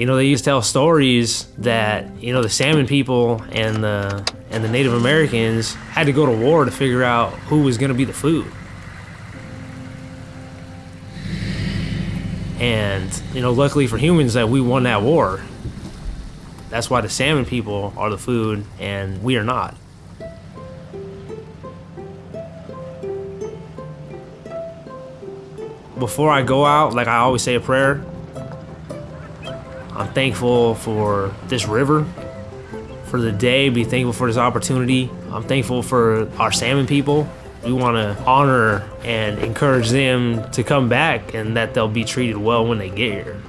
You know, they used to tell stories that, you know, the salmon people and the and the Native Americans had to go to war to figure out who was going to be the food. And, you know, luckily for humans that we won that war. That's why the salmon people are the food and we are not. Before I go out, like I always say a prayer, I'm thankful for this river, for the day, be thankful for this opportunity. I'm thankful for our salmon people. We want to honor and encourage them to come back and that they'll be treated well when they get here.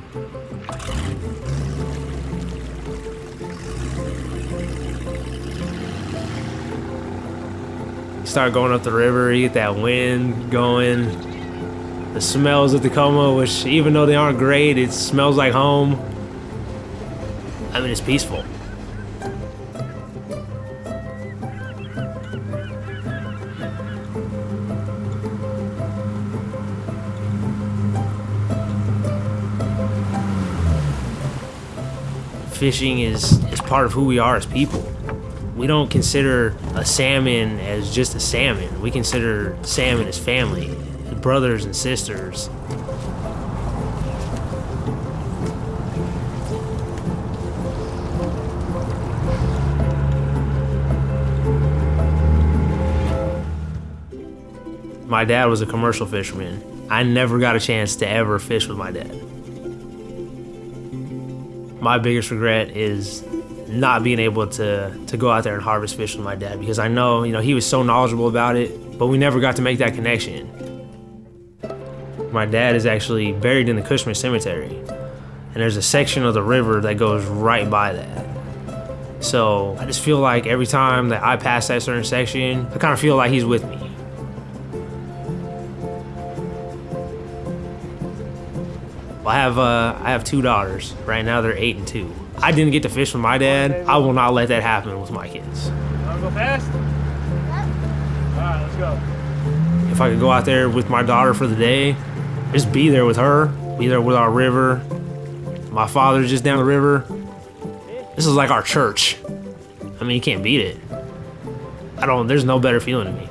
start going up the river, you get that wind going, the smells of Tacoma, which even though they aren't great, it smells like home. I mean, it's peaceful. Fishing is, is part of who we are as people we don't consider a salmon as just a salmon. We consider salmon as family, brothers and sisters. My dad was a commercial fisherman. I never got a chance to ever fish with my dad. My biggest regret is not being able to to go out there and harvest fish with my dad because I know you know he was so knowledgeable about it, but we never got to make that connection. My dad is actually buried in the Cushman Cemetery, and there's a section of the river that goes right by that. So I just feel like every time that I pass that certain section, I kind of feel like he's with me. I have uh, I have two daughters. Right now they're eight and two. I didn't get to fish with my dad. I will not let that happen with my kids. Wanna go fast? All right, let's go. If I could go out there with my daughter for the day, just be there with her, be there with our river. My father's just down the river. This is like our church. I mean, you can't beat it. I don't, there's no better feeling to me.